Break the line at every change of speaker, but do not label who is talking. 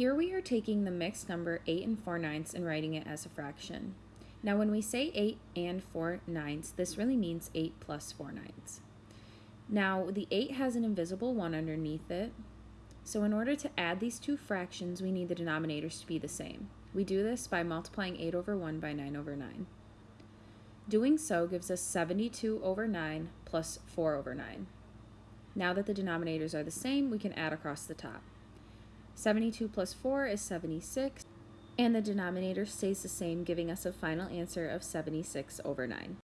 Here we are taking the mixed number 8 and 4 ninths and writing it as a fraction. Now when we say 8 and 4 ninths, this really means 8 plus 4 ninths. Now the 8 has an invisible 1 underneath it, so in order to add these two fractions, we need the denominators to be the same. We do this by multiplying 8 over 1 by 9 over 9. Doing so gives us 72 over 9 plus 4 over 9. Now that the denominators are the same, we can add across the top. 72 plus 4 is 76, and the denominator stays the same, giving us a final answer of 76 over 9.